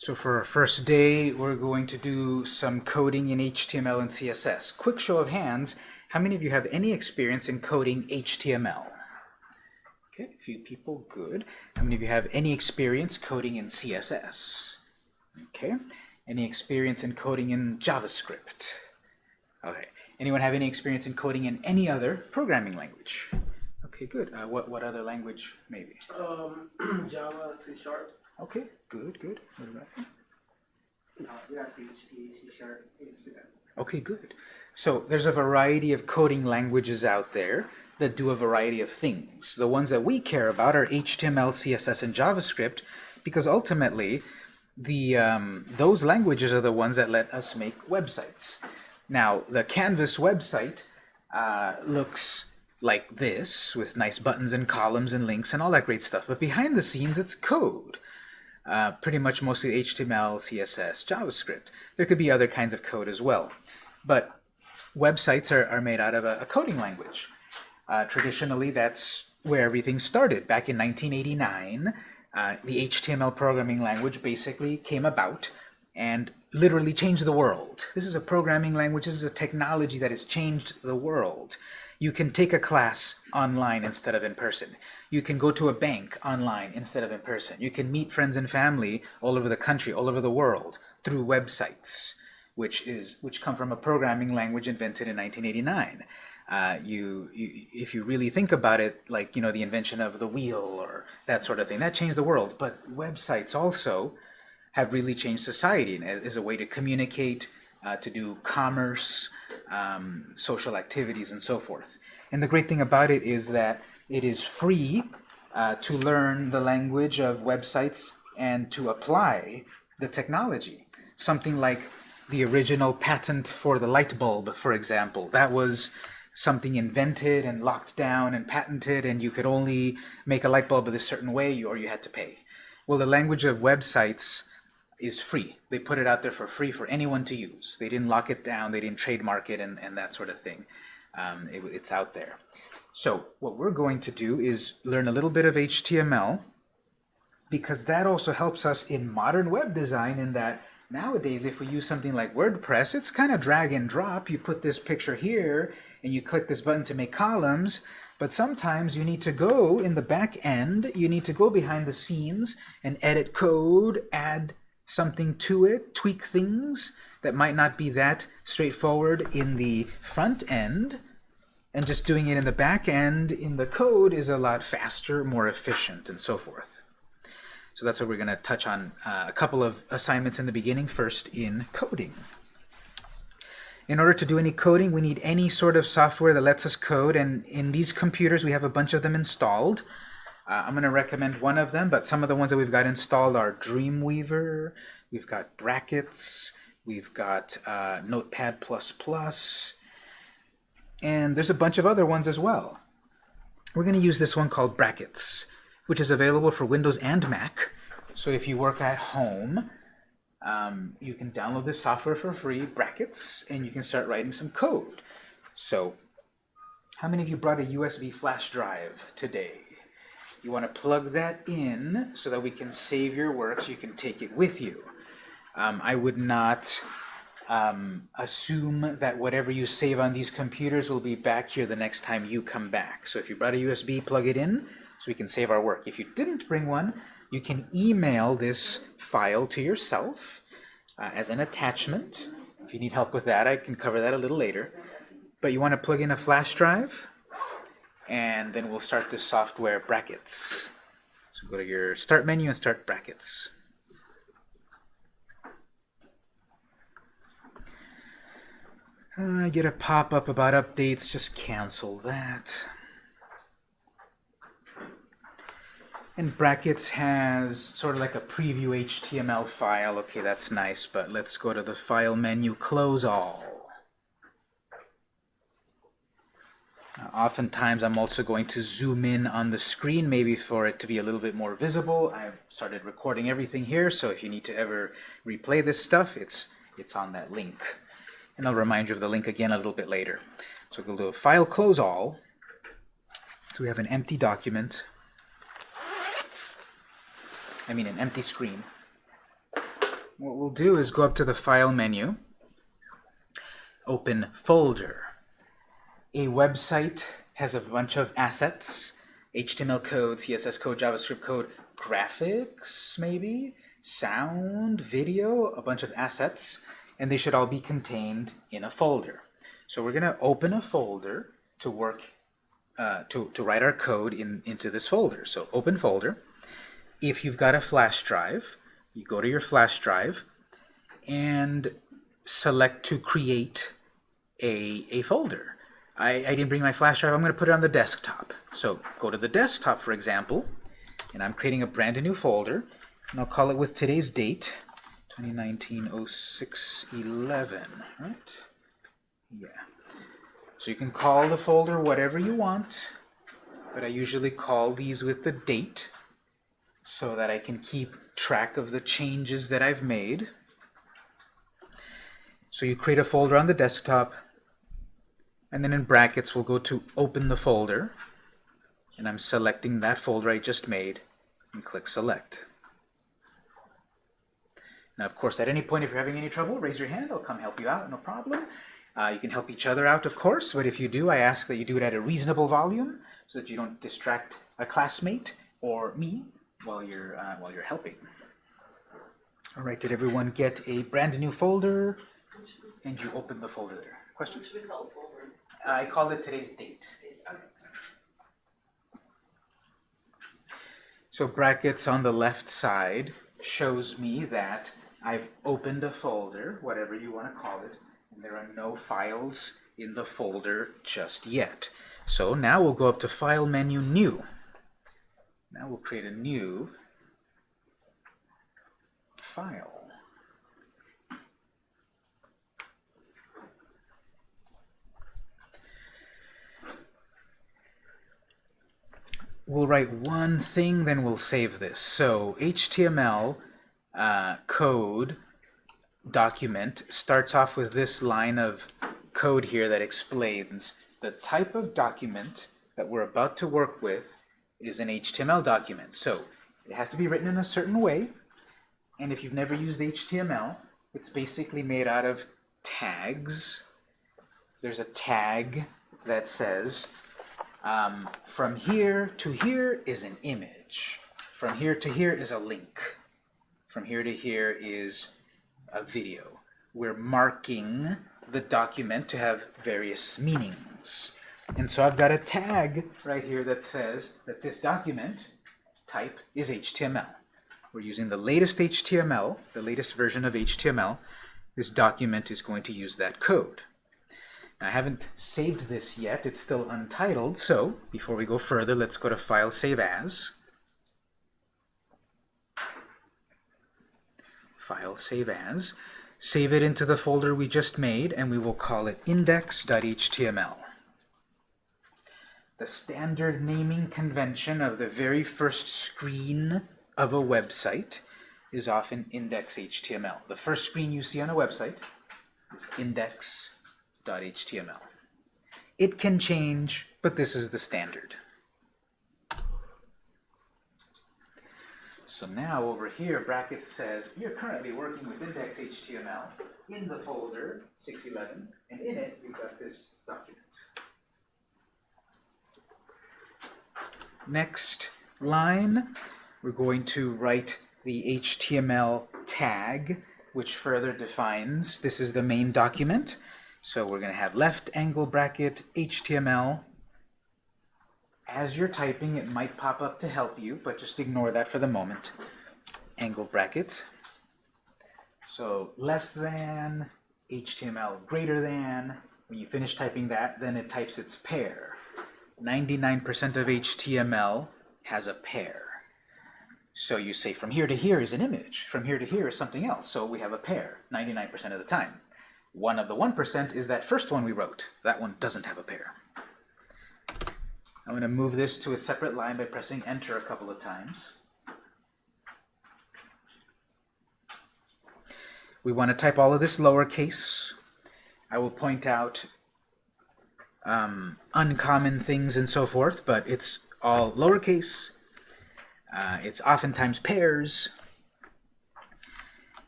So for our first day, we're going to do some coding in HTML and CSS. Quick show of hands, how many of you have any experience in coding HTML? Okay, a few people, good. How many of you have any experience coding in CSS? Okay, any experience in coding in JavaScript? Okay, anyone have any experience in coding in any other programming language? Okay, good. Uh, what, what other language, maybe? Um, Java, C Sharp. Okay, good, good. What about you? Yeah, PHP, C Sharp, ASP.NET. Okay, good. So there's a variety of coding languages out there that do a variety of things. The ones that we care about are HTML, CSS, and JavaScript because ultimately the um, those languages are the ones that let us make websites. Now, the Canvas website uh, looks like this with nice buttons and columns and links and all that great stuff. But behind the scenes, it's code. Uh, pretty much mostly HTML, CSS, JavaScript. There could be other kinds of code as well. But websites are, are made out of a, a coding language. Uh, traditionally, that's where everything started. Back in 1989, uh, the HTML programming language basically came about and literally changed the world. This is a programming language, this is a technology that has changed the world. You can take a class online instead of in person. You can go to a bank online instead of in person. You can meet friends and family all over the country, all over the world, through websites, which is which come from a programming language invented in 1989. Uh, you, you, if you really think about it, like you know the invention of the wheel or that sort of thing, that changed the world. But websites also have really changed society as a way to communicate, uh, to do commerce, um, social activities, and so forth. And the great thing about it is that it is free uh, to learn the language of websites and to apply the technology. Something like the original patent for the light bulb, for example. That was something invented and locked down and patented, and you could only make a light bulb a certain way or you had to pay. Well, the language of websites is free. They put it out there for free for anyone to use. They didn't lock it down, they didn't trademark it, and, and that sort of thing. Um, it, it's out there. So what we're going to do is learn a little bit of HTML because that also helps us in modern web design in that nowadays if we use something like WordPress, it's kind of drag and drop. You put this picture here and you click this button to make columns, but sometimes you need to go in the back end, you need to go behind the scenes and edit code, add something to it, tweak things that might not be that straightforward in the front end, and just doing it in the back end in the code is a lot faster, more efficient, and so forth. So that's what we're going to touch on uh, a couple of assignments in the beginning, first in coding. In order to do any coding, we need any sort of software that lets us code, and in these computers we have a bunch of them installed. Uh, I'm going to recommend one of them, but some of the ones that we've got installed are Dreamweaver, we've got Brackets, we've got uh, Notepad++, and there's a bunch of other ones as well. We're going to use this one called Brackets, which is available for Windows and Mac. So if you work at home, um, you can download this software for free, Brackets, and you can start writing some code. So how many of you brought a USB flash drive today? You want to plug that in so that we can save your work so you can take it with you. Um, I would not um, assume that whatever you save on these computers will be back here the next time you come back. So if you brought a USB, plug it in so we can save our work. If you didn't bring one, you can email this file to yourself uh, as an attachment. If you need help with that, I can cover that a little later. But you want to plug in a flash drive, and then we'll start the software brackets. So go to your Start menu and start brackets. I get a pop-up about updates, just cancel that. And brackets has sort of like a preview HTML file. Okay, that's nice, but let's go to the File menu, Close All. oftentimes I'm also going to zoom in on the screen, maybe for it to be a little bit more visible. I've started recording everything here, so if you need to ever replay this stuff, it's, it's on that link. And I'll remind you of the link again a little bit later. So we'll do a File Close All. So we have an empty document. I mean an empty screen. what we'll do is go up to the File menu, open Folder. A website has a bunch of assets, HTML code, CSS code, JavaScript code, graphics, maybe, sound, video, a bunch of assets, and they should all be contained in a folder. So we're going to open a folder to work, uh, to, to write our code in, into this folder. So open folder. If you've got a flash drive, you go to your flash drive and select to create a, a folder. I, I didn't bring my flash drive, I'm going to put it on the desktop. So go to the desktop, for example, and I'm creating a brand new folder, and I'll call it with today's date, 2019-06-11, right? Yeah. So you can call the folder whatever you want, but I usually call these with the date so that I can keep track of the changes that I've made. So you create a folder on the desktop, and then in brackets we'll go to open the folder, and I'm selecting that folder I just made, and click select. Now of course at any point if you're having any trouble, raise your hand, I'll come help you out, no problem. Uh, you can help each other out of course, but if you do, I ask that you do it at a reasonable volume so that you don't distract a classmate or me while you're, uh, while you're helping. All right, did everyone get a brand new folder? And you open the folder there. Question? What should we call it folder? I called it today's date. So brackets on the left side shows me that I've opened a folder, whatever you want to call it, and there are no files in the folder just yet. So now we'll go up to File menu, New. Now we'll create a new file. We'll write one thing, then we'll save this. So HTML uh, code document starts off with this line of code here that explains the type of document that we're about to work with is an HTML document. So it has to be written in a certain way. And if you've never used HTML, it's basically made out of tags. There's a tag that says um, from here to here is an image. From here to here is a link. From here to here is a video. We're marking the document to have various meanings. And so I've got a tag right here that says that this document type is HTML. We're using the latest HTML, the latest version of HTML. This document is going to use that code. Now, I haven't saved this yet. It's still untitled. So before we go further, let's go to File, Save As. File, Save As. Save it into the folder we just made, and we will call it index.html. The standard naming convention of the very first screen of a website is often index.html. The first screen you see on a website is index.html. It can change, but this is the standard. So now over here, brackets says, you're currently working with index.html in the folder 611, and in it, you've got this document. Next line, we're going to write the HTML tag, which further defines, this is the main document. So we're going to have left angle bracket HTML. As you're typing, it might pop up to help you, but just ignore that for the moment. Angle bracket. So less than, HTML greater than. When you finish typing that, then it types its pair. 99% of HTML has a pair. So you say from here to here is an image, from here to here is something else, so we have a pair 99% of the time. One of the 1% is that first one we wrote. That one doesn't have a pair. I'm going to move this to a separate line by pressing enter a couple of times. We want to type all of this lowercase. I will point out um, uncommon things and so forth, but it's all lowercase. Uh, it's oftentimes pairs.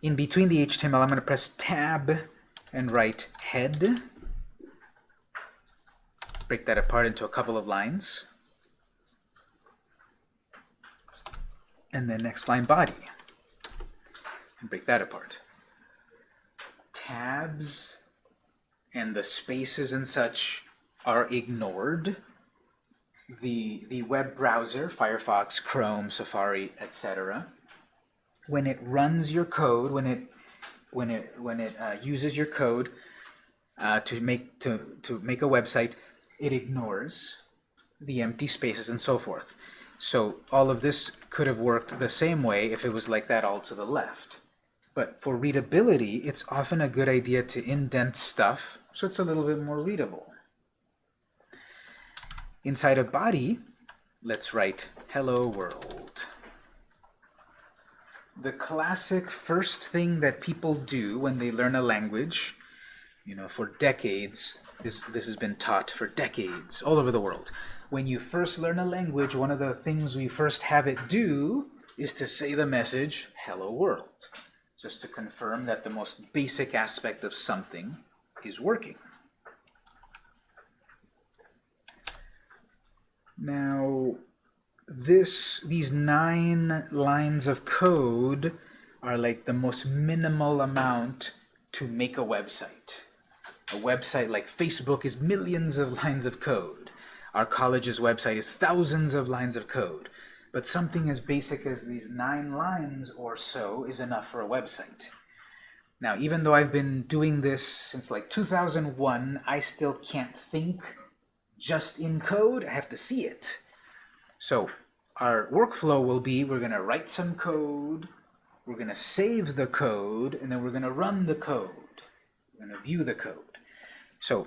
In between the HTML, I'm going to press Tab and write head. Break that apart into a couple of lines. And then next line body. And break that apart. Tabs and the spaces and such are ignored. The, the web browser, Firefox, Chrome, Safari, etc., when it runs your code, when it when it when it uh, uses your code uh, to make to to make a website, it ignores the empty spaces and so forth. So all of this could have worked the same way if it was like that all to the left. But for readability, it's often a good idea to indent stuff so it's a little bit more readable. Inside of body, let's write hello world. The classic first thing that people do when they learn a language, you know, for decades, this, this has been taught for decades all over the world. When you first learn a language, one of the things we first have it do is to say the message, hello world, just to confirm that the most basic aspect of something is working. Now, this these nine lines of code are like the most minimal amount to make a website. A website like Facebook is millions of lines of code. Our college's website is thousands of lines of code. But something as basic as these nine lines or so is enough for a website. Now, even though I've been doing this since like 2001, I still can't think just in code. I have to see it. So our workflow will be we're going to write some code, we're going to save the code, and then we're going to run the code. We're going to view the code. So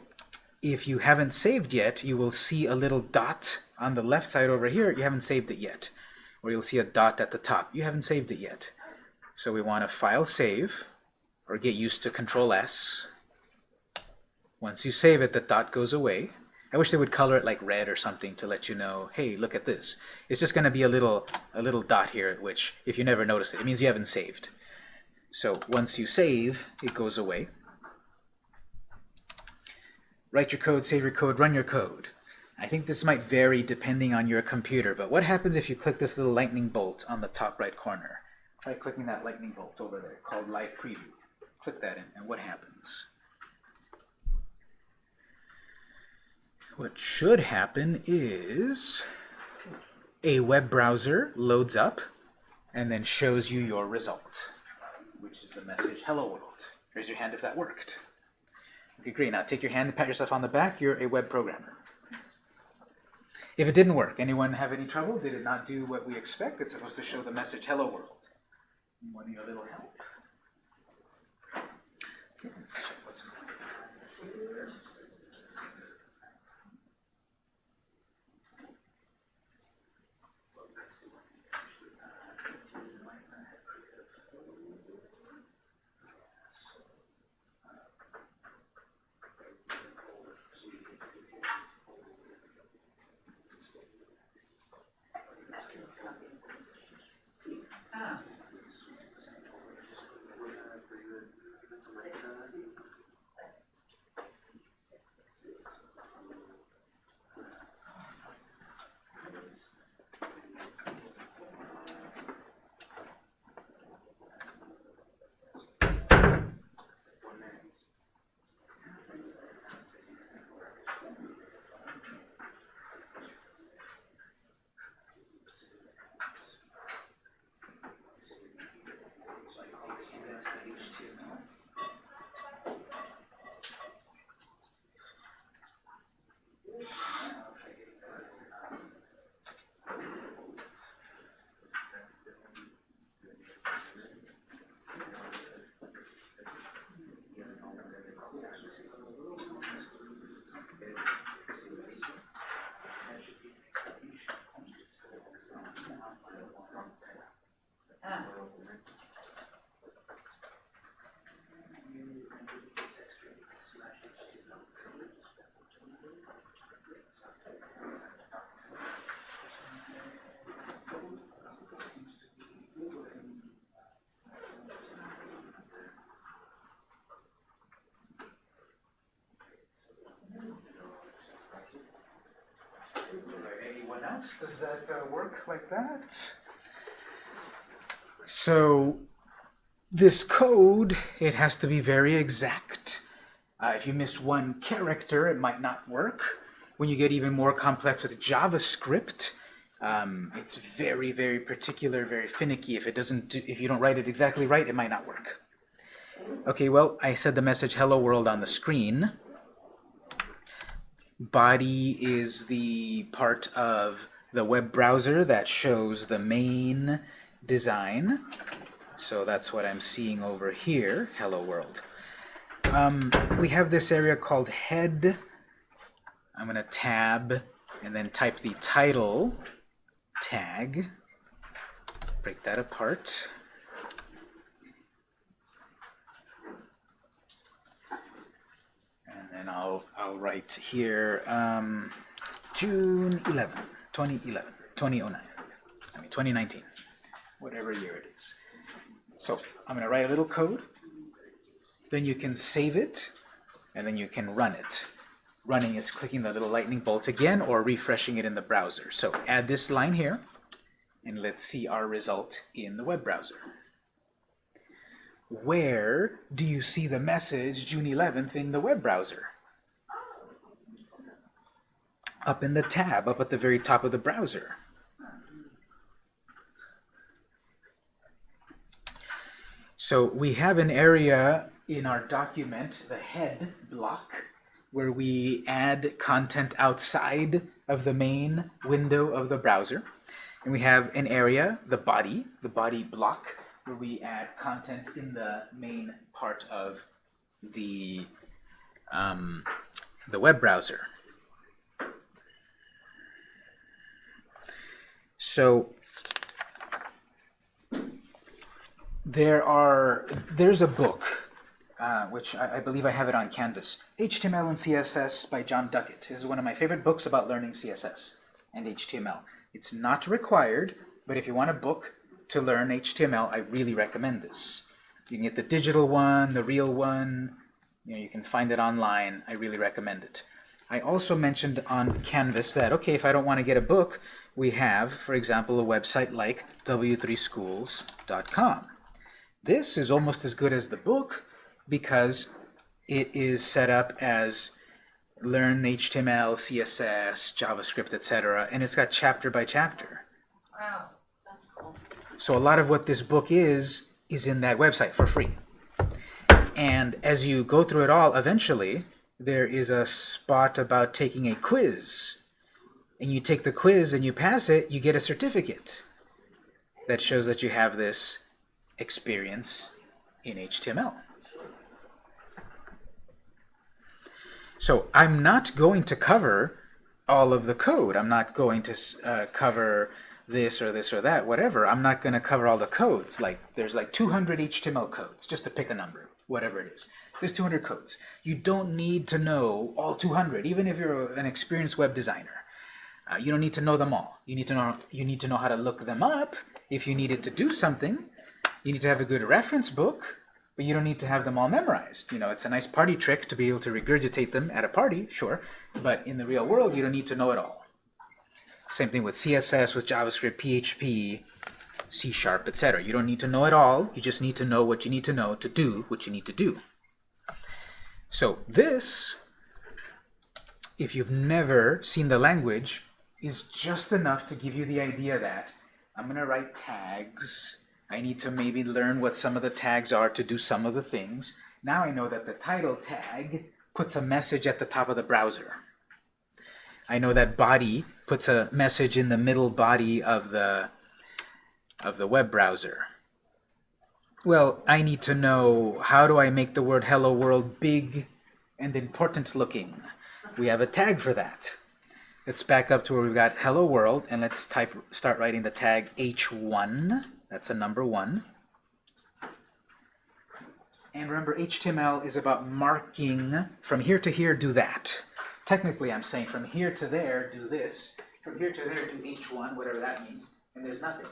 if you haven't saved yet, you will see a little dot on the left side over here. You haven't saved it yet. Or you'll see a dot at the top. You haven't saved it yet. So we want to file save, or get used to Control S. Once you save it, the dot goes away. I wish they would color it like red or something to let you know, hey, look at this. It's just going to be a little, a little dot here, which if you never notice it, it means you haven't saved. So once you save, it goes away. Write your code, save your code, run your code. I think this might vary depending on your computer, but what happens if you click this little lightning bolt on the top right corner? Try clicking that lightning bolt over there called Live Preview. Click that in, and what happens? What should happen is a web browser loads up and then shows you your result, which is the message, hello world. Raise your hand if that worked. Great. Now take your hand and pat yourself on the back. You're a web programmer. If it didn't work, anyone have any trouble? Did it not do what we expect? It's supposed to show the message, hello world. Want a little help? Okay, Does that uh, work like that? So this code, it has to be very exact. Uh, if you miss one character, it might not work. When you get even more complex with JavaScript, um, it's very, very particular, very finicky. If it doesn't, do, if you don't write it exactly right, it might not work. Okay, well, I said the message "Hello World" on the screen. Body is the part of the web browser that shows the main design. So that's what I'm seeing over here, Hello World. Um, we have this area called Head. I'm going to tab and then type the title tag. Break that apart. And I'll, I'll write here um, June 11, 2011, 2009, I mean 2019, whatever year it is. So I'm going to write a little code. Then you can save it, and then you can run it. Running is clicking the little lightning bolt again or refreshing it in the browser. So add this line here, and let's see our result in the web browser. Where do you see the message June 11th in the web browser? Up in the tab, up at the very top of the browser. So we have an area in our document, the head block, where we add content outside of the main window of the browser. And we have an area, the body, the body block, where we add content in the main part of the, um, the web browser. So there are there's a book uh, which I, I, believe I have it on Canvas. HTML and CSS by Jon Duckett. This is one of my favorite books about learning CSS and HTML. It's not required, but if you want a book to learn HTML, I really recommend this. You can get the digital one, the real one. You know, you can find it online. I really recommend it. I also mentioned on Canvas that, okay, if I don't want to get a book, we have, for example, a website like w3schools.com. This is almost as good as the book because it is set up as learn HTML, CSS, JavaScript, etc. And it's got chapter by chapter. Wow. So a lot of what this book is, is in that website for free. And as you go through it all, eventually, there is a spot about taking a quiz. And you take the quiz and you pass it, you get a certificate that shows that you have this experience in HTML. So I'm not going to cover all of the code. I'm not going to uh, cover this or this or that, whatever. I'm not going to cover all the codes. Like there's like 200 HTML codes, just to pick a number, whatever it is. There's 200 codes. You don't need to know all 200, even if you're an experienced web designer. Uh, you don't need to know them all. You need to know you need to know how to look them up if you needed to do something. You need to have a good reference book, but you don't need to have them all memorized. You know, it's a nice party trick to be able to regurgitate them at a party, sure, but in the real world, you don't need to know it all. Same thing with CSS, with JavaScript, PHP, C Sharp, etc. You don't need to know it all. You just need to know what you need to know to do what you need to do. So this, if you've never seen the language, is just enough to give you the idea that I'm going to write tags I need to maybe learn what some of the tags are to do some of the things. Now I know that the title tag puts a message at the top of the browser. I know that body puts a message in the middle body of the of the web browser. Well, I need to know how do I make the word hello world big and important looking. We have a tag for that. Let's back up to where we've got hello world and let's type start writing the tag h1 that's a number one. And remember, HTML is about marking from here to here, do that. Technically, I'm saying from here to there, do this. From here to there, do H1, whatever that means, and there's nothing.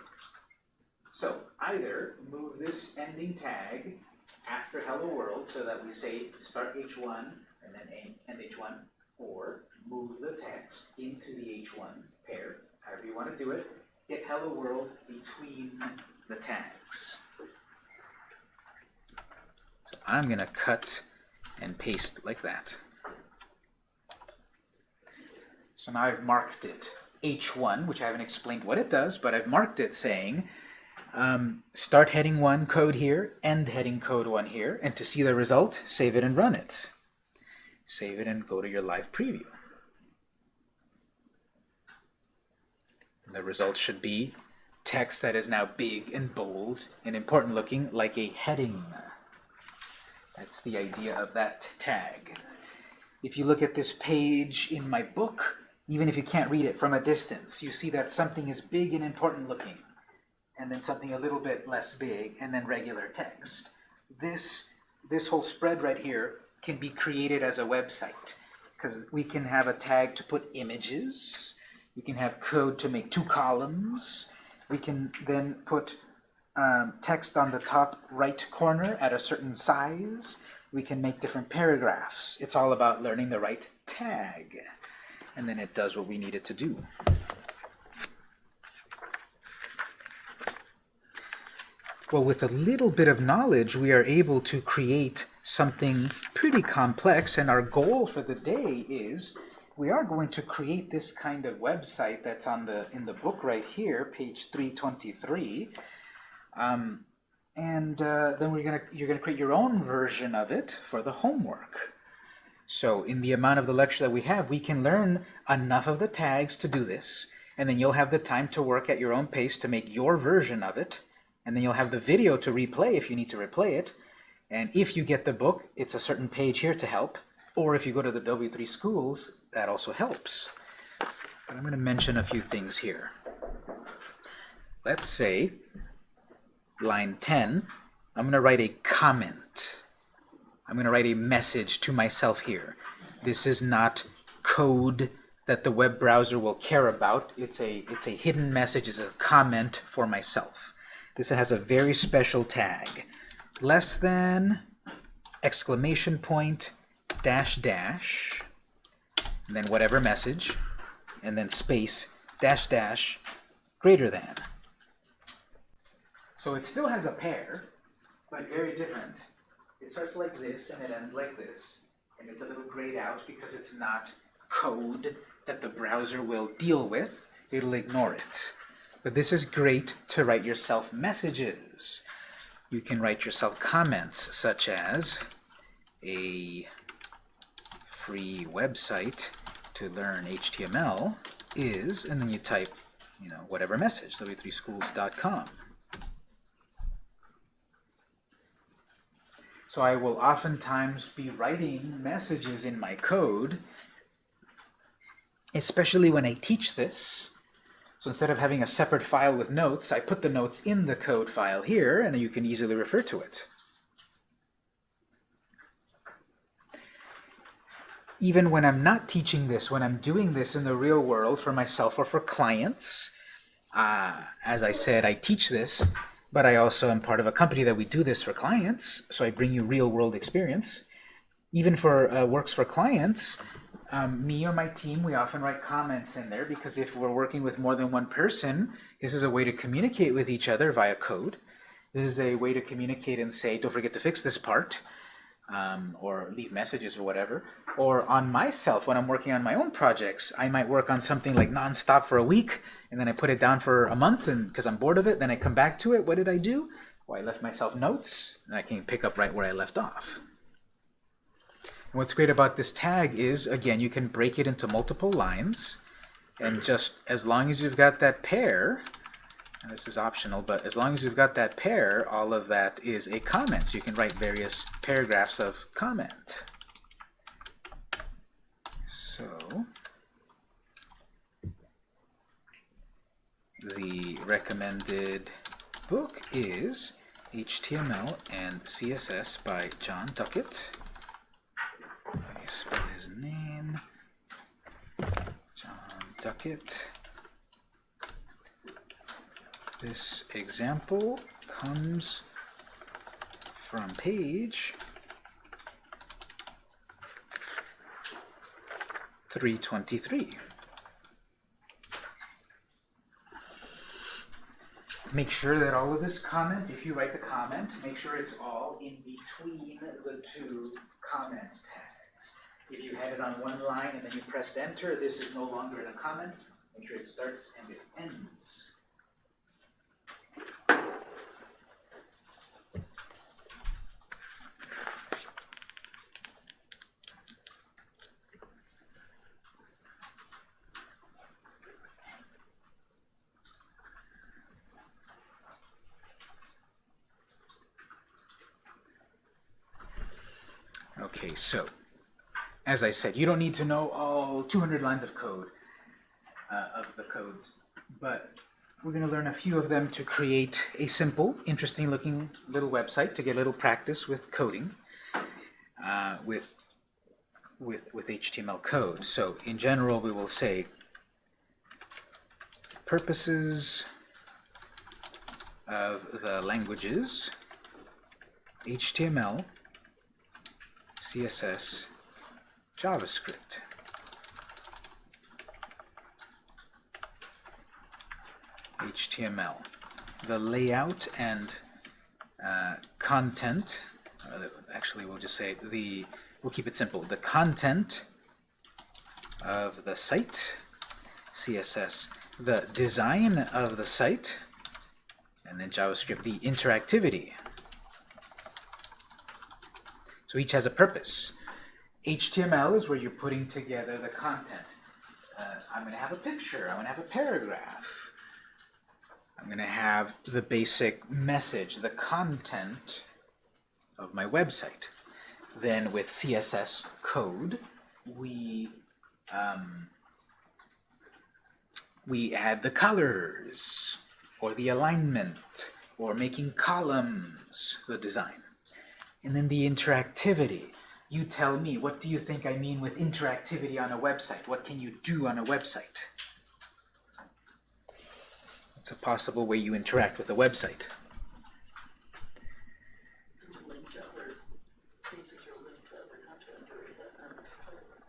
So either move this ending tag after hello world so that we say start H1 and then end H1, or move the text into the H1 pair however you want to do it, hit hello world between the tags. So I'm going to cut and paste like that. So now I've marked it H1, which I haven't explained what it does, but I've marked it saying um, start heading 1 code here, end heading code 1 here, and to see the result, save it and run it. Save it and go to your live preview. And the result should be text that is now big and bold and important looking like a heading. That's the idea of that tag. If you look at this page in my book, even if you can't read it from a distance, you see that something is big and important looking, and then something a little bit less big, and then regular text. This, this whole spread right here can be created as a website, because we can have a tag to put images, we can have code to make two columns, we can then put um, text on the top right corner at a certain size, we can make different paragraphs. It's all about learning the right tag and then it does what we need it to do. Well, with a little bit of knowledge, we are able to create something pretty complex, and our goal for the day is we are going to create this kind of website that's on the in the book right here, page 323. Um, and uh, then we're gonna you're gonna create your own version of it for the homework. So in the amount of the lecture that we have, we can learn enough of the tags to do this, and then you'll have the time to work at your own pace to make your version of it, and then you'll have the video to replay if you need to replay it, and if you get the book, it's a certain page here to help, or if you go to the W3 schools, that also helps. But I'm going to mention a few things here. Let's say, line 10, I'm going to write a comment. I'm going to write a message to myself here. This is not code that the web browser will care about. It's a, it's a hidden message, it's a comment for myself. This has a very special tag. Less than, exclamation point, dash dash, and then whatever message, and then space, dash dash, greater than. So it still has a pair, but very different. It starts like this and it ends like this. And it's a little grayed out because it's not code that the browser will deal with. It'll ignore it. But this is great to write yourself messages. You can write yourself comments such as a free website to learn HTML is, and then you type, you know, whatever message, w3schools.com. So I will oftentimes be writing messages in my code, especially when I teach this. So instead of having a separate file with notes, I put the notes in the code file here, and you can easily refer to it. Even when I'm not teaching this, when I'm doing this in the real world for myself or for clients, uh, as I said, I teach this, but I also am part of a company that we do this for clients, so I bring you real-world experience. Even for uh, works for clients, um, me or my team, we often write comments in there because if we're working with more than one person, this is a way to communicate with each other via code. This is a way to communicate and say, don't forget to fix this part, um, or leave messages or whatever. Or on myself, when I'm working on my own projects, I might work on something like nonstop for a week, and then I put it down for a month and because I'm bored of it, then I come back to it. What did I do? Well, I left myself notes, and I can pick up right where I left off. And what's great about this tag is, again, you can break it into multiple lines, and just as long as you've got that pair, and this is optional, but as long as you've got that pair, all of that is a comment. So you can write various paragraphs of comment. So the recommended book is HTML and CSS by Jon Duckett. Let me spell his name. Jon Duckett. This example comes from page 323. Make sure that all of this comment, if you write the comment, make sure it's all in between the two comment tags. If you had it on one line and then you pressed enter, this is no longer in a comment. Make sure it starts and it ends. Okay, so, as I said, you don't need to know all 200 lines of code, uh, of the codes, but we're going to learn a few of them to create a simple, interesting looking little website to get a little practice with coding, uh, with, with, with HTML code. So, in general, we will say purposes of the languages, HTML, CSS, JavaScript. HTML. The layout and uh, content, uh, actually we'll just say the, we'll keep it simple, the content of the site, CSS, the design of the site, and then JavaScript, the interactivity so each has a purpose. HTML is where you're putting together the content. Uh, I'm going to have a picture. I'm going to have a paragraph. I'm going to have the basic message, the content of my website. Then with CSS code, we um, we add the colors, or the alignment, or making columns, the design. And then the interactivity. You tell me, what do you think I mean with interactivity on a website? What can you do on a website? It's a possible way you interact with a website.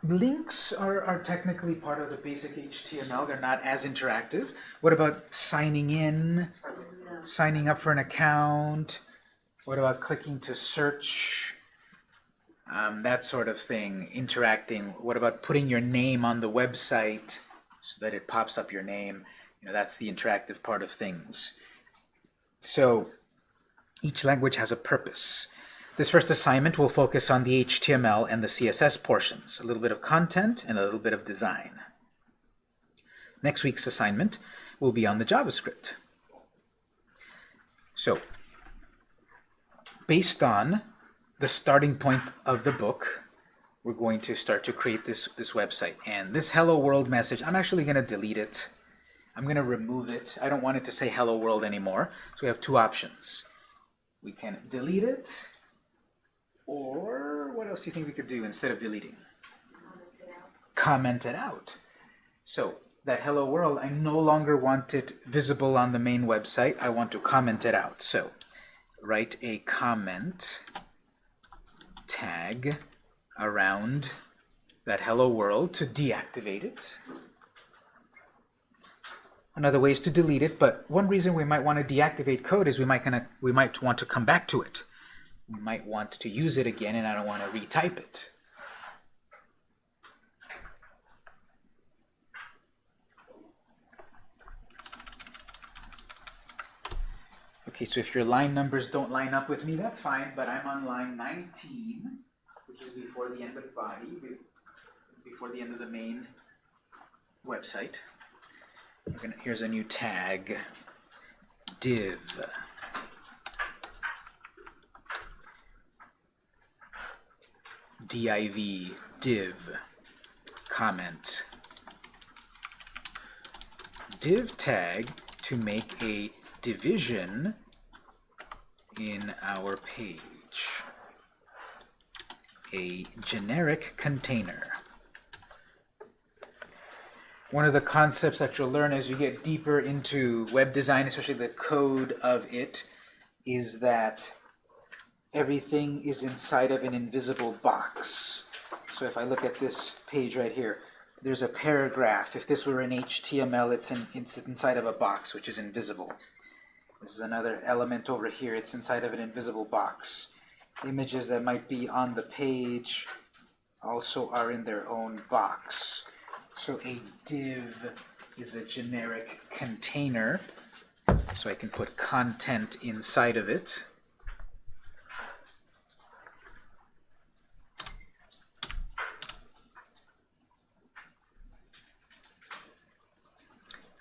Links are, are technically part of the basic HTML. They're not as interactive. What about signing in, signing up for an account? What about clicking to search? Um, that sort of thing, interacting. What about putting your name on the website so that it pops up your name? You know, that's the interactive part of things. So each language has a purpose. This first assignment will focus on the HTML and the CSS portions, a little bit of content and a little bit of design. Next week's assignment will be on the JavaScript. So, based on the starting point of the book, we're going to start to create this, this website. And this hello world message, I'm actually going to delete it. I'm going to remove it. I don't want it to say hello world anymore. So we have two options. We can delete it, or what else do you think we could do instead of deleting? Comment it out. Comment it out. So that hello world, I no longer want it visible on the main website. I want to comment it out. So write a comment tag around that hello world to deactivate it. Another way is to delete it, but one reason we might want to deactivate code is we might gonna we might want to come back to it. We might want to use it again and I don't want to retype it. Okay, so if your line numbers don't line up with me, that's fine, but I'm on line 19, which is before the end of the body, before the end of the main website. Gonna, here's a new tag, div. div, div, comment. Div tag to make a division in our page. A generic container. One of the concepts that you'll learn as you get deeper into web design, especially the code of it, is that everything is inside of an invisible box. So if I look at this page right here, there's a paragraph. If this were in HTML, it's, in, it's inside of a box, which is invisible. This is another element over here. It's inside of an invisible box. Images that might be on the page also are in their own box. So a div is a generic container. So I can put content inside of it.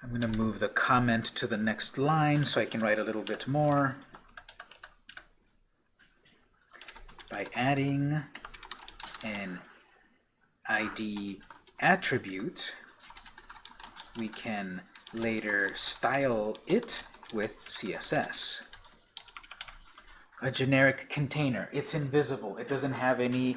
I'm going to move the comment to the next line so I can write a little bit more. By adding an ID attribute, we can later style it with CSS. A generic container. It's invisible. It doesn't have any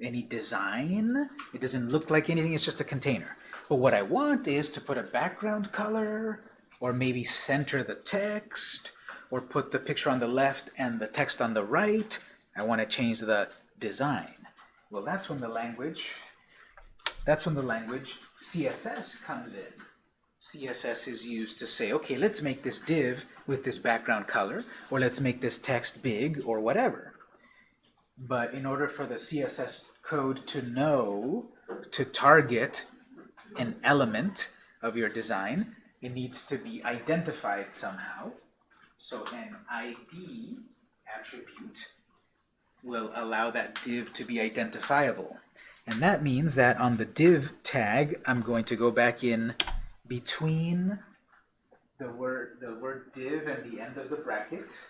any design. It doesn't look like anything. It's just a container. But what I want is to put a background color, or maybe center the text, or put the picture on the left and the text on the right. I want to change the design. Well, that's when the language, that's when the language CSS comes in. CSS is used to say, okay, let's make this div with this background color, or let's make this text big, or whatever. But in order for the CSS code to know to target an element of your design, it needs to be identified somehow. So an ID attribute will allow that div to be identifiable. And that means that on the div tag, I'm going to go back in between the word, the word div and the end of the bracket,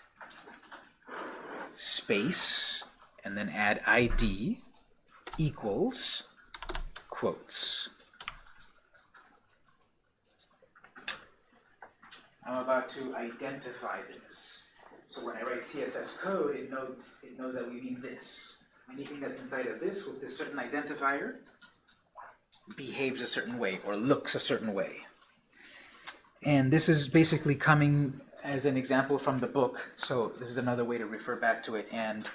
space, and then add ID equals quotes. I'm about to identify this. So when I write CSS code, it knows it knows that we mean this. Anything that's inside of this with this certain identifier behaves a certain way or looks a certain way. And this is basically coming as an example from the book, so this is another way to refer back to it. And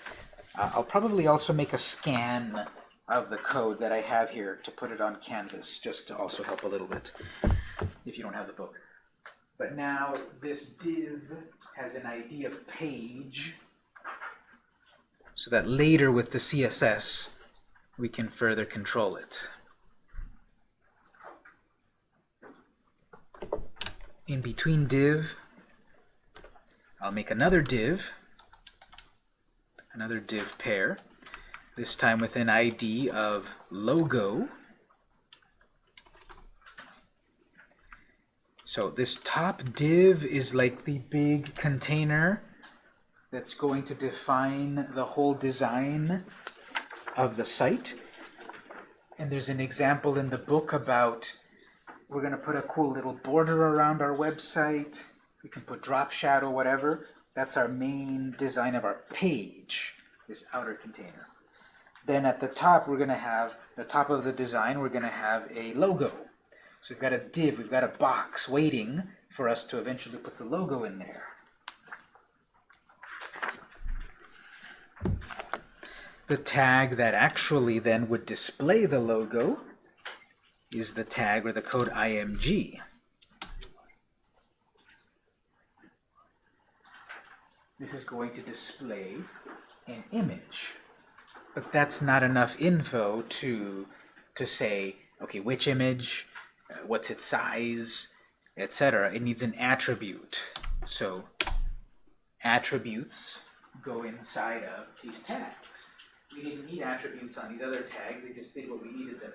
uh, I'll probably also make a scan of the code that I have here to put it on Canvas, just to also help a little bit, if you don't have the book. But now this div has an ID of page, so that later with the CSS, we can further control it. In between div, I'll make another div, another div pair, this time with an ID of logo. So this top div is like the big container that's going to define the whole design of the site. And there's an example in the book about we're going to put a cool little border around our website. We can put drop shadow, whatever. That's our main design of our page, this outer container. Then at the top, we're going to have, the top of the design, we're going to have a logo. So we've got a div, we've got a box waiting for us to eventually put the logo in there. The tag that actually then would display the logo is the tag or the code img. This is going to display an image. But that's not enough info to, to say, okay, which image, what's its size, etc. It needs an attribute. So attributes go inside of these tags. We didn't need attributes on these other tags, they just did what we needed them.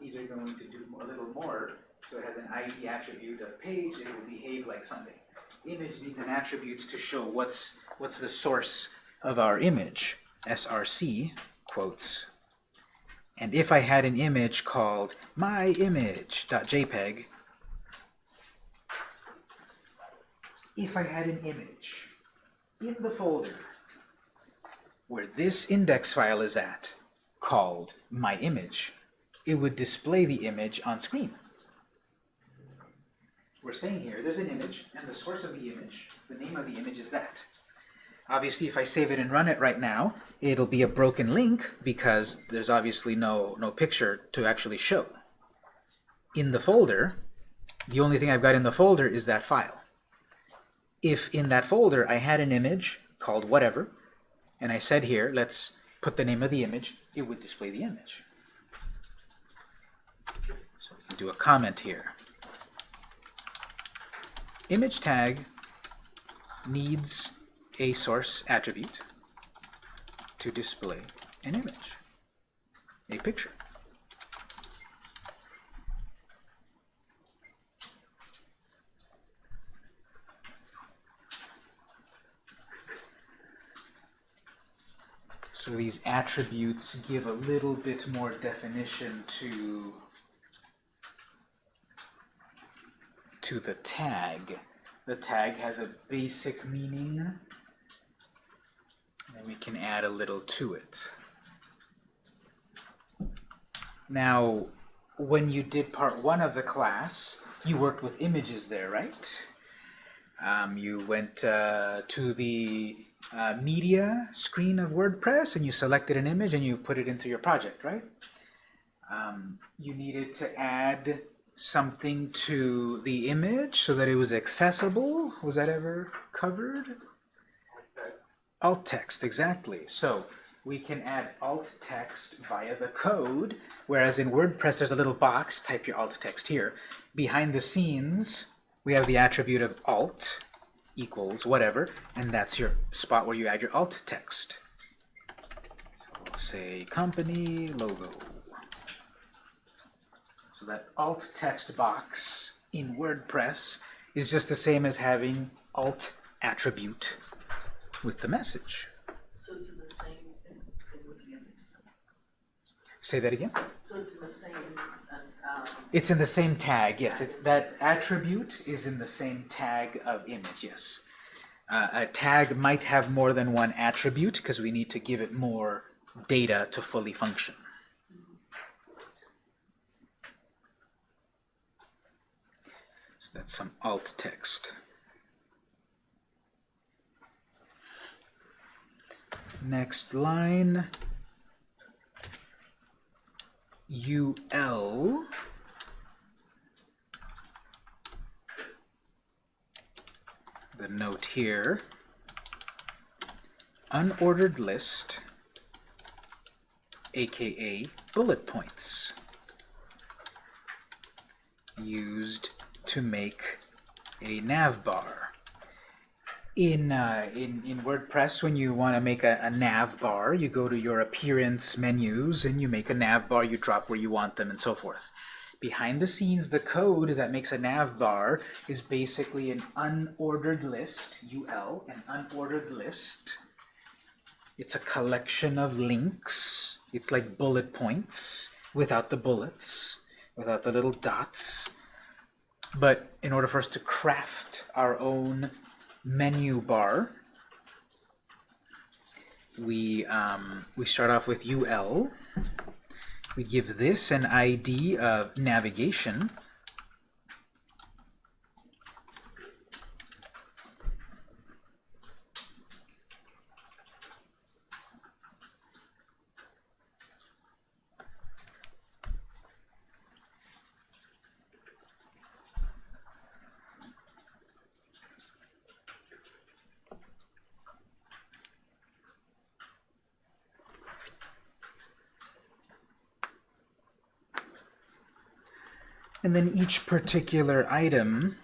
These are going to do a little more, so it has an ID attribute of page, it will behave like something. Image needs an attribute to show what's what's the source of our image, src quotes. And if I had an image called myimage.jpg, if I had an image in the folder where this index file is at, called myimage, it would display the image on screen. We're saying here, there's an image, and the source of the image, the name of the image is that. Obviously, if I save it and run it right now, it'll be a broken link because there's obviously no, no picture to actually show. In the folder, the only thing I've got in the folder is that file. if in that folder I had an image called whatever, and I said here, let's put the name of the image, it would display the image. So we can do a comment here. Image tag needs a source attribute to display an image, a picture. So these attributes give a little bit more definition to to the tag. The tag has a basic meaning, and we can add a little to it. Now, when you did part one of the class, you worked with images there, right? Um, you went uh, to the uh, media screen of WordPress and you selected an image and you put it into your project, right? Um, you needed to add something to the image so that it was accessible. Was that ever covered? Alt text, exactly. So we can add alt text via the code, whereas in WordPress there's a little box, type your alt text here. Behind the scenes, we have the attribute of alt equals whatever, and that's your spot where you add your alt text. So say company logo. So that alt text box in WordPress is just the same as having alt attribute with the message. So it's in the same, in, in with the image. Say that again? So it's in the same as, um, It's in the same tag, yes. It, that attribute is in the same tag of image, yes. Uh, a tag might have more than one attribute because we need to give it more data to fully function. So that's some alt text. Next line. UL the note here unordered list aka bullet points used to make a nav bar in, uh, in, in WordPress, when you want to make a, a nav bar, you go to your appearance menus and you make a nav bar, you drop where you want them, and so forth. Behind the scenes, the code that makes a nav bar is basically an unordered list, UL, an unordered list. It's a collection of links. It's like bullet points without the bullets, without the little dots. But in order for us to craft our own menu bar, we, um, we start off with UL. We give this an ID of navigation. And then each particular item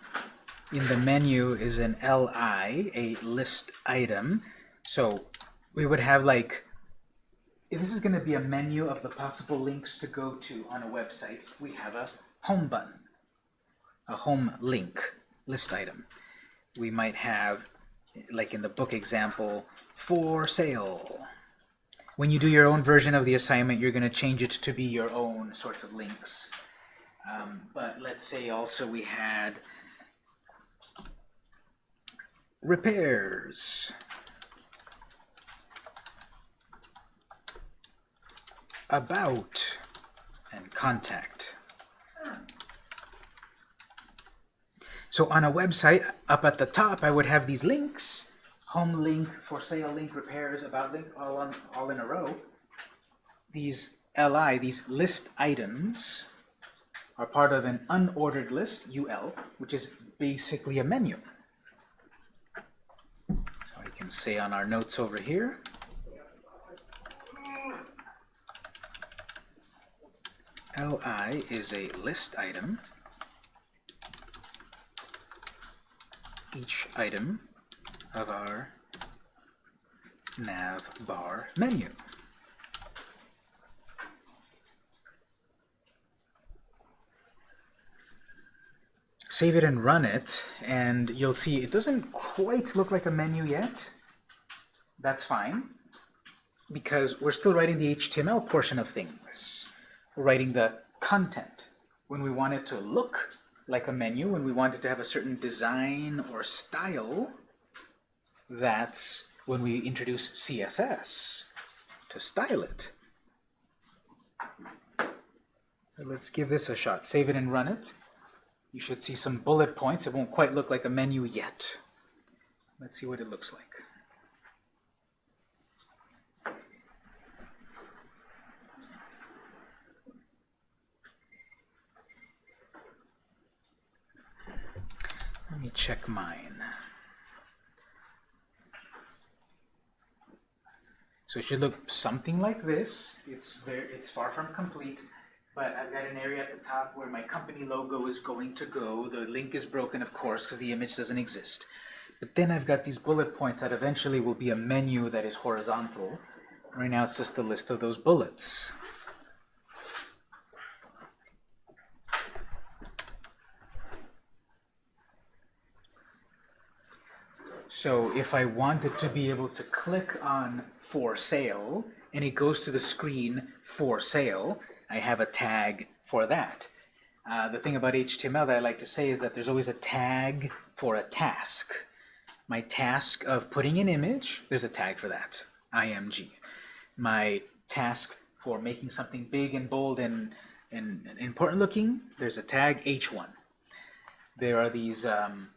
in the menu is an LI, a list item. So we would have like, if this is going to be a menu of the possible links to go to on a website, we have a home button, a home link list item. We might have, like in the book example, for sale. When you do your own version of the assignment, you're going to change it to be your own sorts of links. Um, but let's say also we had repairs. About and contact. So on a website, up at the top, I would have these links, home link, for sale link, repairs, about link, all, on, all in a row. These LI, these list items, are part of an unordered list, UL, which is basically a menu. So we can say on our notes over here, li is a list item. Each item of our nav bar menu. Save it and run it, and you'll see it doesn't quite look like a menu yet. That's fine, because we're still writing the HTML portion of things. We're writing the content. When we want it to look like a menu, when we want it to have a certain design or style, that's when we introduce CSS to style it. So let's give this a shot. Save it and run it. You should see some bullet points. It won't quite look like a menu yet. Let's see what it looks like. Let me check mine. So it should look something like this. It's very, it's far from complete, but I've got an area at the top where my company logo is going to go. The link is broken, of course, because the image doesn't exist. But then I've got these bullet points that eventually will be a menu that is horizontal. Right now it's just a list of those bullets. So if I wanted to be able to click on for sale and it goes to the screen for sale, I have a tag for that. Uh, the thing about HTML that I like to say is that there's always a tag for a task. My task of putting an image, there's a tag for that, IMG. My task for making something big and bold and, and, and important looking, there's a tag H1. There are these um,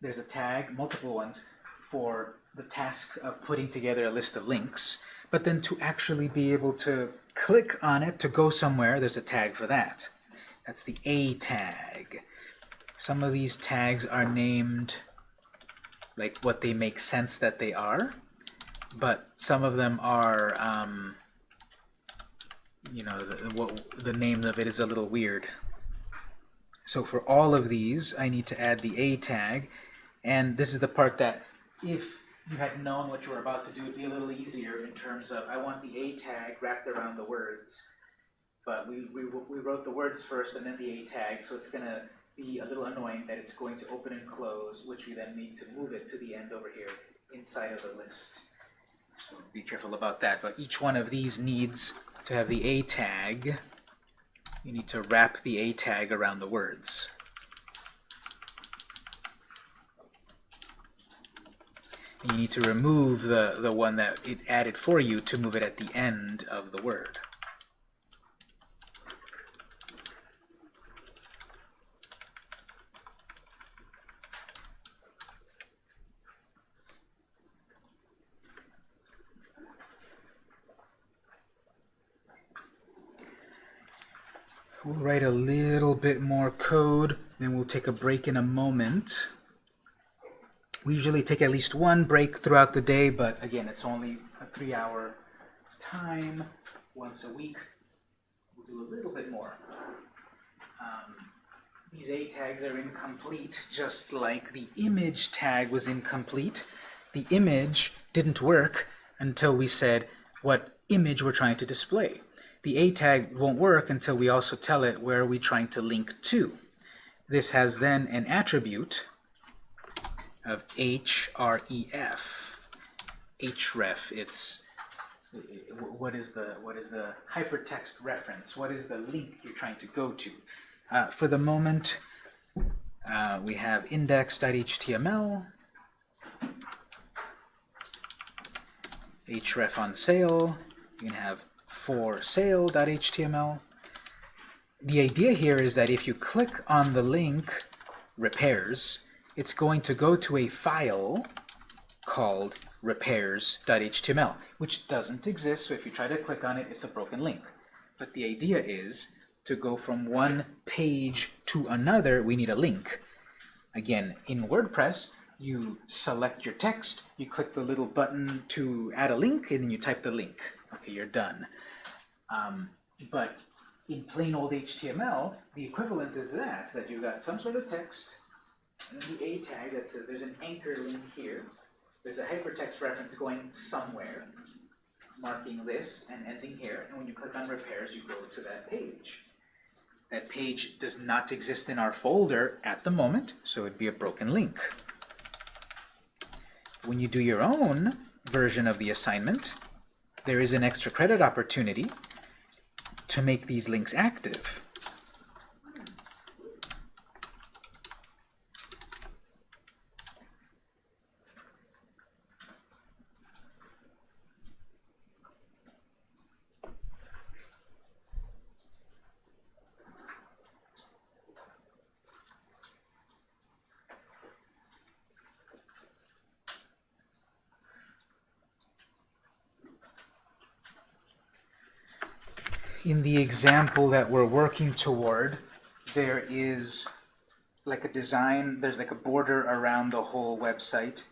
there's a tag, multiple ones, for the task of putting together a list of links. But then to actually be able to click on it to go somewhere, there's a tag for that. That's the A tag. Some of these tags are named like what they make sense that they are, but some of them are, um, you know, the, what, the name of it is a little weird. So for all of these, I need to add the A tag, and this is the part that if you had known what you were about to do, it'd be a little easier in terms of, I want the A tag wrapped around the words. But we, we, we wrote the words first and then the A tag, so it's going to be a little annoying that it's going to open and close, which we then need to move it to the end over here inside of the list. So be careful about that. But each one of these needs to have the A tag. You need to wrap the A tag around the words. You need to remove the, the one that it added for you to move it at the end of the word. We'll write a little bit more code, then we'll take a break in a moment. We usually take at least one break throughout the day, but again, it's only a three-hour time once a week. We'll do a little bit more. Um, these A tags are incomplete, just like the image tag was incomplete. The image didn't work until we said what image we're trying to display. The A tag won't work until we also tell it where we're trying to link to. This has then an attribute of href. href, it's what is the what is the hypertext reference? What is the link you're trying to go to? Uh, for the moment, uh, we have index.html, href on sale. You can have for sale.html. The idea here is that if you click on the link repairs, it's going to go to a file called repairs.html, which doesn't exist, so if you try to click on it, it's a broken link. But the idea is to go from one page to another, we need a link. Again, in WordPress, you select your text, you click the little button to add a link, and then you type the link. Okay, you're done. Um, but in plain old HTML, the equivalent is that, that you've got some sort of text, the A tag that says there's an anchor link here, there's a hypertext reference going somewhere, marking this and ending here, and when you click on repairs, you go to that page. That page does not exist in our folder at the moment, so it'd be a broken link. When you do your own version of the assignment, there is an extra credit opportunity to make these links active. In the example that we're working toward, there is like a design, there's like a border around the whole website.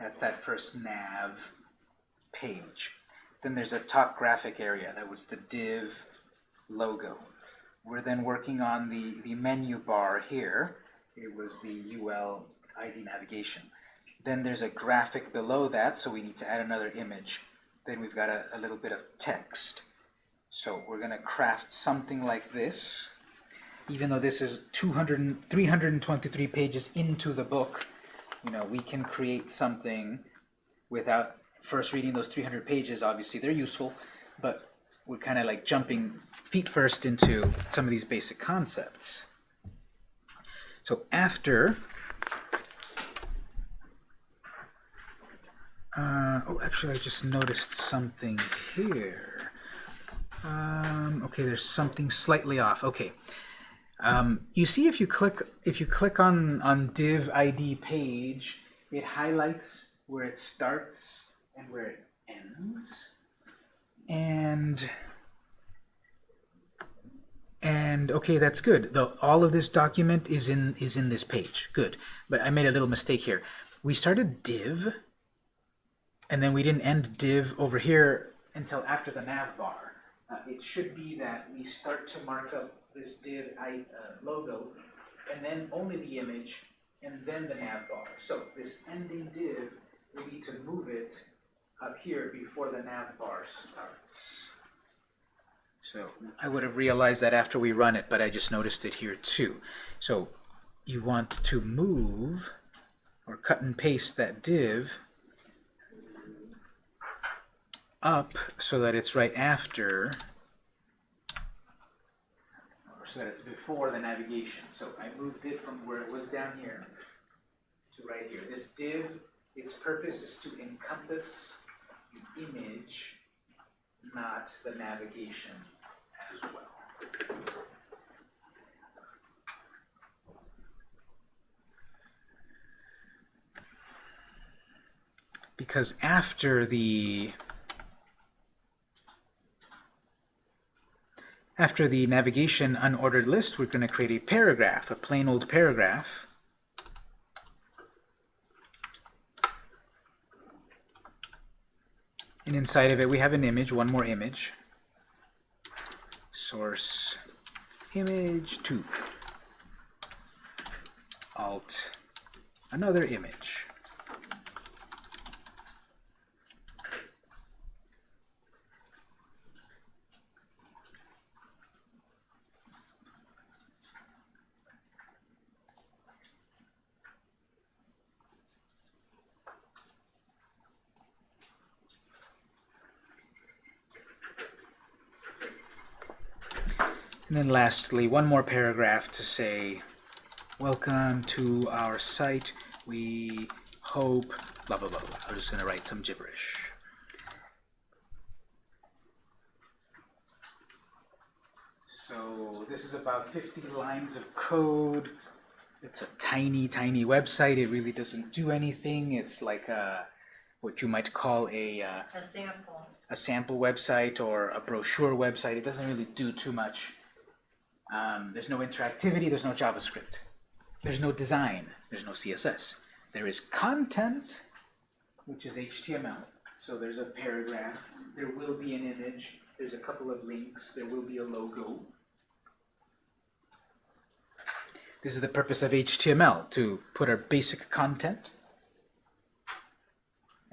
That's that first nav page. Then there's a top graphic area, that was the div logo. We're then working on the, the menu bar here. It was the UL ID navigation. Then there's a graphic below that, so we need to add another image. Then we've got a, a little bit of text. So we're going to craft something like this. Even though this is 200, 323 pages into the book, you know, we can create something without first reading those 300 pages. Obviously, they're useful, but we're kind of like jumping feet first into some of these basic concepts. So after, uh, oh, actually, I just noticed something here. Um, okay, there's something slightly off. Okay. Um, you see if you click if you click on on div ID page, it highlights where it starts and where it ends. And and okay, that's good. The, all of this document is in is in this page. Good. But I made a little mistake here. We started div, and then we didn't end div over here until after the nav bar. Uh, it should be that we start to mark up this div I, uh, logo, and then only the image, and then the nav bar. So this ending div, we need to move it up here before the nav bar starts. So I would have realized that after we run it, but I just noticed it here too. So you want to move or cut and paste that div up so that it's right after or so that it's before the navigation. So I moved it from where it was down here to right here. This div, its purpose is to encompass the image, not the navigation as well. Because after the After the navigation unordered list, we're going to create a paragraph, a plain old paragraph. And inside of it, we have an image, one more image. Source image 2. Alt another image. And then lastly, one more paragraph to say, welcome to our site. We hope, blah, blah, blah, blah. I'm just going to write some gibberish. So this is about 50 lines of code. It's a tiny, tiny website. It really doesn't do anything. It's like a, what you might call a, uh, A sample. a sample website or a brochure website. It doesn't really do too much. Um, there's no interactivity, there's no JavaScript. There's no design, there's no CSS. There is content, which is HTML. So there's a paragraph, there will be an image, there's a couple of links, there will be a logo. This is the purpose of HTML, to put our basic content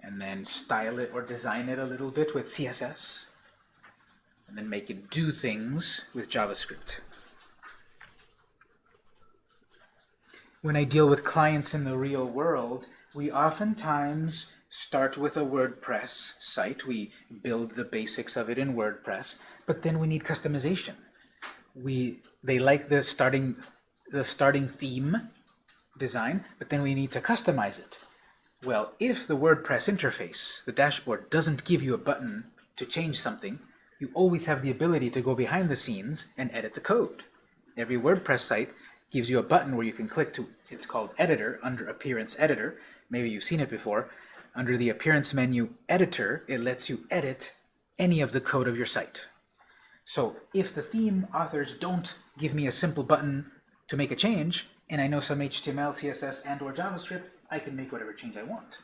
and then style it or design it a little bit with CSS and then make it do things with JavaScript. When I deal with clients in the real world, we oftentimes start with a WordPress site. We build the basics of it in WordPress, but then we need customization. We they like the starting the starting theme design, but then we need to customize it. Well, if the WordPress interface, the dashboard, doesn't give you a button to change something, you always have the ability to go behind the scenes and edit the code. Every WordPress site gives you a button where you can click to, it's called Editor, under Appearance Editor. Maybe you've seen it before. Under the Appearance menu Editor, it lets you edit any of the code of your site. So if the theme authors don't give me a simple button to make a change, and I know some HTML, CSS, and or JavaScript, I can make whatever change I want.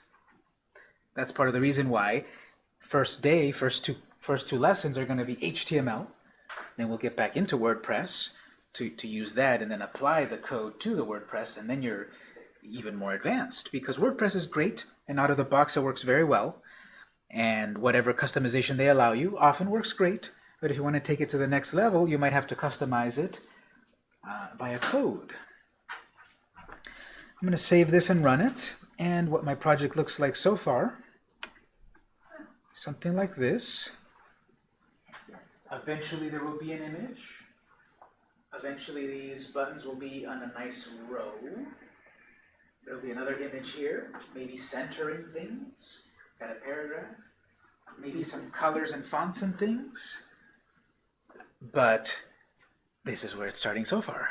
That's part of the reason why first day, first two, first two lessons are going to be HTML. Then we'll get back into WordPress to, to use that and then apply the code to the WordPress, and then you're even more advanced. Because WordPress is great, and out of the box it works very well. And whatever customization they allow you often works great. But if you want to take it to the next level, you might have to customize it uh, via code. I'm going to save this and run it. And what my project looks like so far, something like this. Eventually there will be an image. Eventually these buttons will be on a nice row. There'll be another image here, maybe centering things. Got a paragraph. Maybe some colors and fonts and things. But this is where it's starting so far.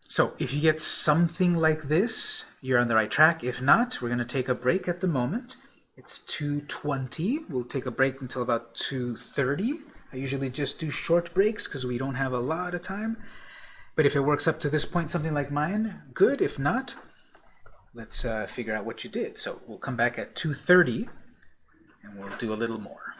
So if you get something like this, you're on the right track. If not, we're going to take a break at the moment. It's 2.20. We'll take a break until about 2.30. I usually just do short breaks because we don't have a lot of time. But if it works up to this point, something like mine, good. If not, let's uh, figure out what you did. So we'll come back at 2.30 and we'll do a little more.